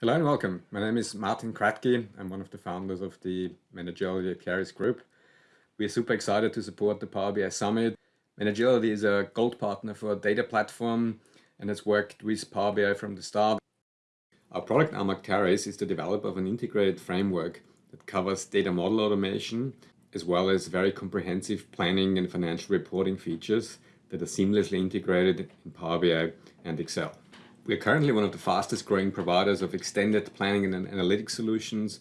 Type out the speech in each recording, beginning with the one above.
Hello and welcome. My name is Martin Kratky. I'm one of the founders of the Managility at Keris Group. We are super excited to support the Power BI Summit. Managility is a gold partner for a data platform and has worked with Power BI from the start. Our product Arm@, Acterys is the developer of an integrated framework that covers data model automation as well as very comprehensive planning and financial reporting features that are seamlessly integrated in Power BI and Excel. We are currently one of the fastest growing providers of extended planning and analytics solutions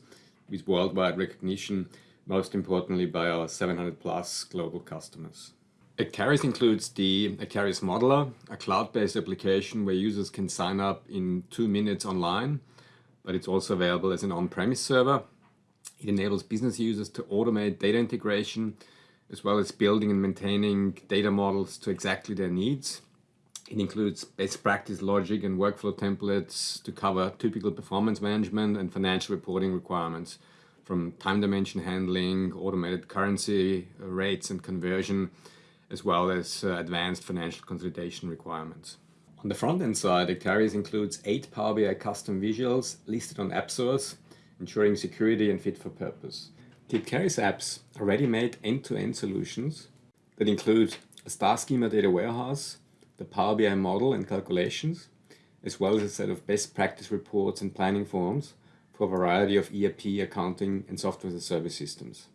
with worldwide recognition, most importantly by our 700 plus global customers. Acterys includes the Acterys Modeler, a cloud-based application where users can sign up in two minutes online, but it's also available as an on-premise server. It enables business users to automate data integration, as well as building and maintaining data models to exactly their needs. It includes best practice logic and workflow templates to cover typical performance management and financial reporting requirements from time dimension handling, automated currency uh, rates and conversion, as well as uh, advanced financial consolidation requirements. On the front-end side, Acterys includes eight Power BI custom visuals listed on AppSource, ensuring security and fit for purpose. The Acterys apps are ready-made end-to-end solutions that include a star schema data warehouse, the Power BI model and calculations, as well as a set of best practice reports and planning forms for a variety of ERP, accounting and software as a service systems.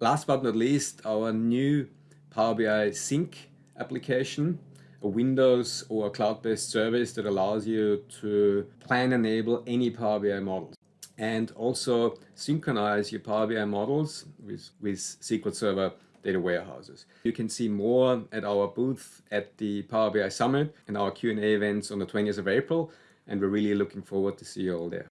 Last but not least, our new Power BI Sync application, a Windows or cloud-based service that allows you to plan enable any Power BI models and also synchronize your Power BI models with, with SQL Server data warehouses. You can see more at our booth at the Power BI Summit and our Q&A events on the 20th of April and we're really looking forward to see you all there.